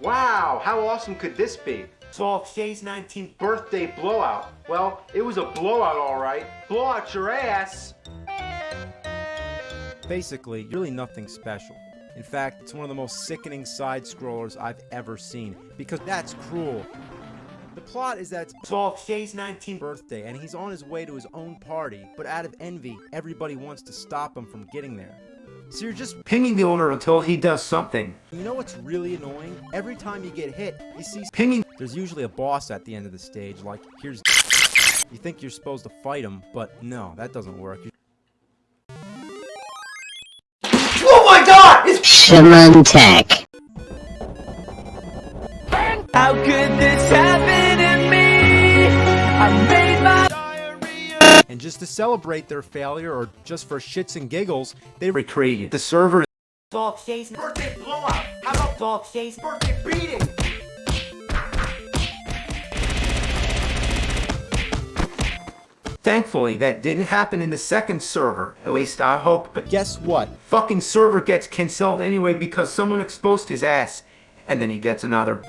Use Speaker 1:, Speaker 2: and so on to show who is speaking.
Speaker 1: Wow, how awesome could this be? Solve Shay's 19th birthday blowout. Well, it was a blowout alright. Blow out your ass!
Speaker 2: Basically, really nothing special. In fact, it's one of the most sickening side-scrollers I've ever seen, because that's cruel. The plot is that it's Solve Shay's 19th birthday, and he's on his way to his own party, but out of envy, everybody wants to stop him from getting there. So you're just
Speaker 1: Pinging the owner until he does something.
Speaker 2: You know what's really annoying? Every time you get hit, you see
Speaker 1: Pinging.
Speaker 2: there's usually a boss at the end of the stage, like, here's You think you're supposed to fight him, but no, that doesn't work. You-
Speaker 1: Oh my god! It's
Speaker 3: Shaman Tech.
Speaker 4: How could this happen
Speaker 2: And just to celebrate their failure, or just for shits and giggles, they
Speaker 1: recreated the server.
Speaker 4: Solve Shay's
Speaker 1: Birthday blowout! How about
Speaker 4: Solve Shay's
Speaker 1: birthday beating? Thankfully, that didn't happen in the second server. At least I hope, but
Speaker 2: Guess what?
Speaker 1: fucking server gets cancelled anyway because someone exposed his ass. And then he gets another